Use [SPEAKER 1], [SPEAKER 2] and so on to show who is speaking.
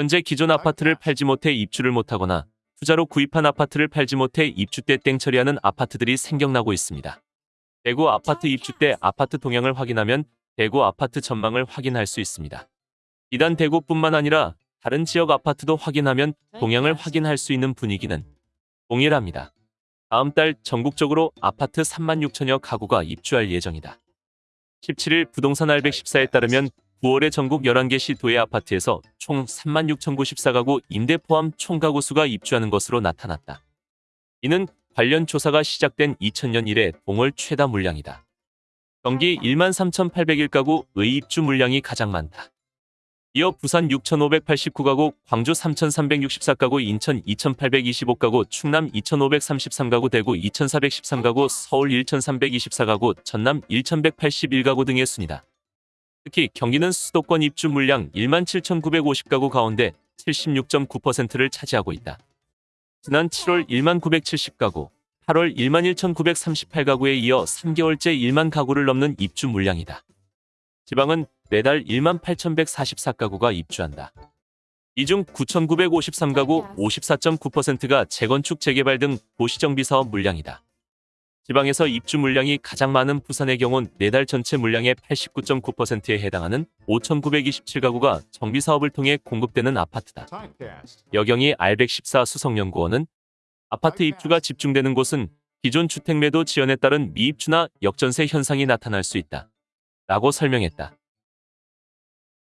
[SPEAKER 1] 현재 기존 아파트를 팔지 못해 입주를 못하거나 투자로 구입한 아파트를 팔지 못해 입주 때 땡처리하는 아파트들이 생겨나고 있습니다. 대구 아파트 입주 때 아파트 동향을 확인하면 대구 아파트 전망을 확인할 수 있습니다. 이단 대구뿐만 아니라 다른 지역 아파트도 확인하면 동향을 확인할 수 있는 분위기는 동일합니다. 다음 달 전국적으로 아파트 3만 6천여 가구가 입주할 예정이다. 17일 부동산 알백14에 따르면 9월에 전국 11개 시 도의 아파트에서 총 3만 6,094가구 임대 포함 총 가구 수가 입주하는 것으로 나타났다. 이는 관련 조사가 시작된 2000년 이래 동월 최다 물량이다. 경기 1만 3,801가구 의 입주 물량이 가장 많다. 이어 부산 6,589가구, 광주 3,364가구, 인천 2,825가구, 충남 2,533가구, 대구 2,413가구, 서울 1,324가구, 전남 1,181가구 등의 순이다. 특히 경기는 수도권 입주 물량 1만 7,950가구 가운데 76.9%를 차지하고 있다. 지난 7월 1만 970가구, 8월 1만 1,938가구에 이어 3개월째 1만 가구를 넘는 입주 물량이다. 지방은 매달 1만 8,144가구가 입주한다. 이 중 9,953가구 54.9%가 재건축 재개발 등 도시정비 사업 물량이다. 지방에서 입주 물량이 가장 많은 부산의 경우는 매달 전체 물량의 89.9%에 해당하는 5,927가구가 정비 사업을 통해 공급되는 아파트다. 여경이 R114 수성연구원은 아파트 입주가 집중되는 곳은 기존 주택 매도 지연에 따른 미입주나 역전세 현상이 나타날 수 있다. 라고 설명했다.